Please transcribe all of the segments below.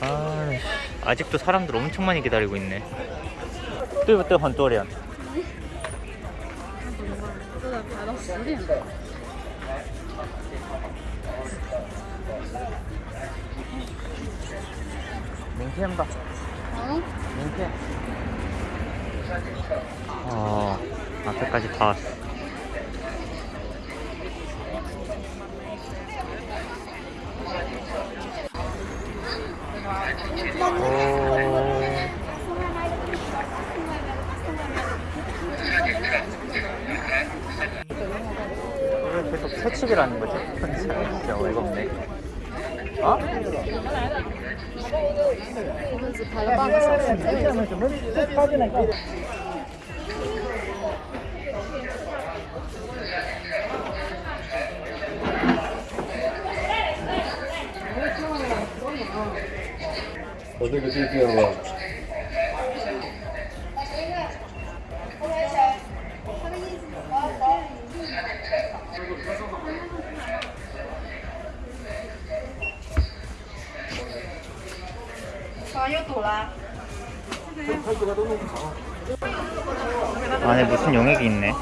아, 아직도 사람들 엄청 많이 기다리고 있네. 뚜이부터 헌또리안. 민캠다. 응? 민캠. 어, 앞에까지 다 왔어. 왜 계속 하는 거지? 진짜 어이가 없네. 어? 어제 그때 있어요 안에 무슨 용액이 있네?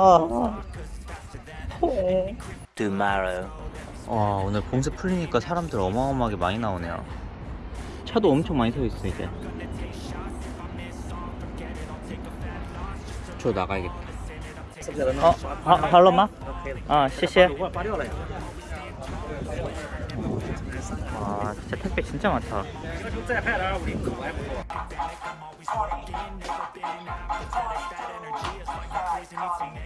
아. Tomorrow. 와 오늘 봉쇄 풀리니까 사람들 어마어마하게 많이 나오네요. 차도 엄청 많이 서 있어 이제. 저 나가야겠다. 어, 하, 할로마? 아, 谢谢. 아, 진짜 택배 진짜 많다.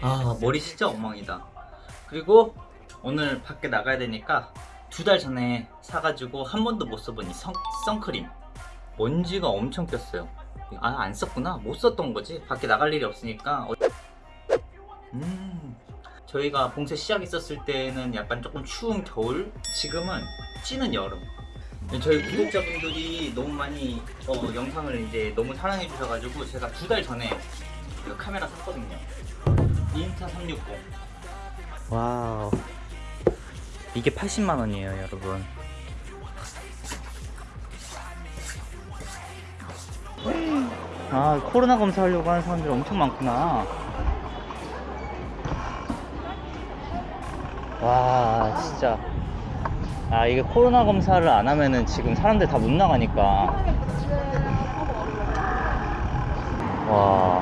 아 머리 진짜 엉망이다. 그리고 오늘 밖에 나가야 되니까 두 달 전에 사가지고 한 번도 못 써본 이 선, 선크림. 먼지가 엄청 꼈어요. 아 안 썼구나. 못 썼던 거지. 밖에 나갈 일이 없으니까. 어- 음 저희가 봉쇄 시작했었을 때는 약간 조금 추운 겨울 지금은 찌는 여름. 저희 구독자분들이 너무 많이 어, 영상을 이제 너무 사랑해 주셔가지고 제가 두 달 전에 그 카메라 샀거든요. 인스타 360 wow. 이게 80만원이에요 여러분. 아 코로나 검사하려고 하는 사람들이 엄청 많구나. 와 진짜. 아 이게 코로나 검사를 안 하면은 지금 사람들 다 못 나가니까. 와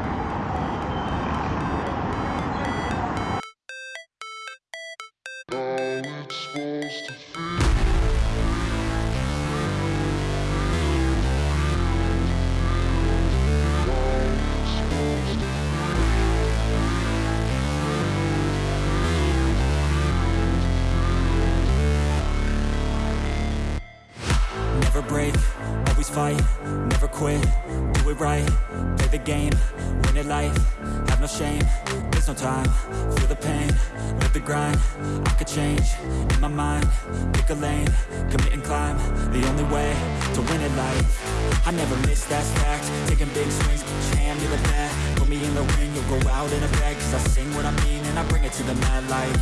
play the game, win it life, have no shame, there's no time, feel the pain, live the grind, I could change, in my mind, pick a lane, commit and climb, the only way to win it life, I never miss, that's fact, taking big swings, Jam to the bat, put me in the ring, you'll go out in a bag, cause I sing what I mean and I bring it to the mad light,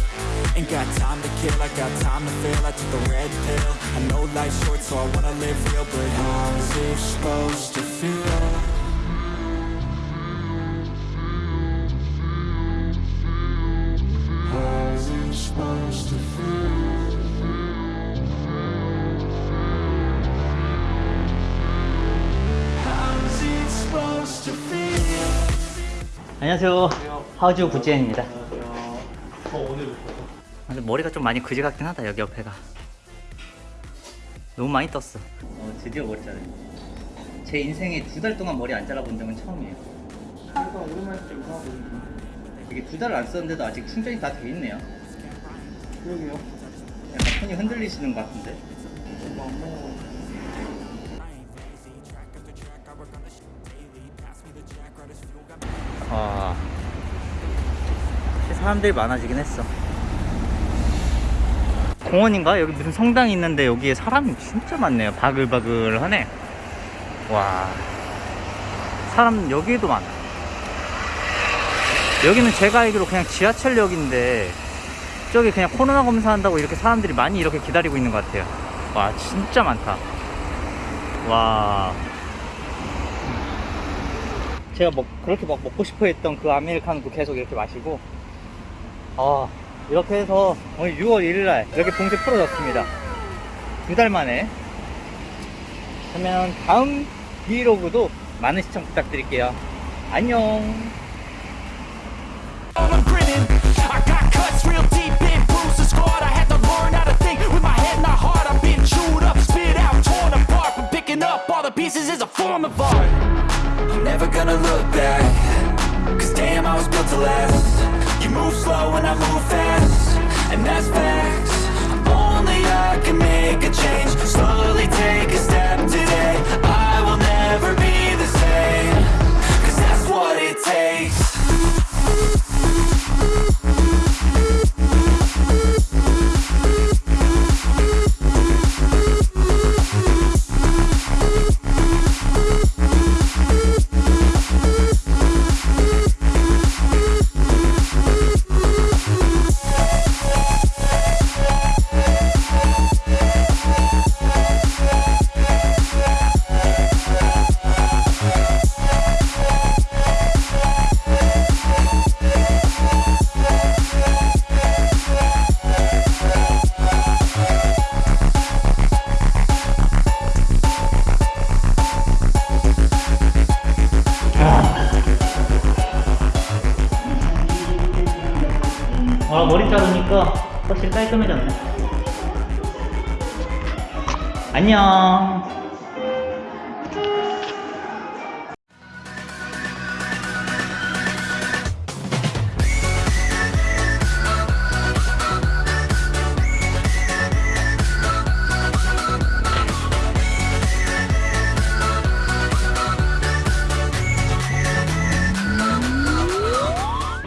ain't got time to kill, I got time to feel, I took the red pill, I know life's short so I wanna live real, but how's it supposed to 안녕하세요. 하우주 구지엔입니다. 근데 머리가 좀 많이 그지 같긴 하다 여기 옆에가. 너무 많이 떴어. 어, 드디어 머리 자르제 인생에 두 달 동안 머리 안 잘라본 적은 처음이에요. 이게 두 달을 안 썼는데도 아직 충전이 다 돼 있네요. 그러게요. 약간 손이 흔들리시는 것 같은데 사람들이 많아지긴 했어. 공원인가? 여기 무슨 성당이 있는데 여기에 사람이 진짜 많네요. 바글바글하네. 와. 사람 여기에도 많아. 여기는 제가 알기로 그냥 지하철역인데 저기 그냥 코로나 검사한다고 이렇게 사람들이 많이 이렇게 기다리고 있는 것 같아요. 와, 진짜 많다. 와. 제가 뭐 그렇게 막 먹고 싶어 했던 그 아메리카노도 계속 이렇게 마시고 아 이렇게 해서 오늘 6월 1일날 이렇게 봉쇄 풀어졌습니다 두 달 만에 그러면 다음 브이로그도 많은 시청 부탁드릴게요 안녕. And that's facts. 아 머리 자르니까 확실히 깔끔해졌네. 안녕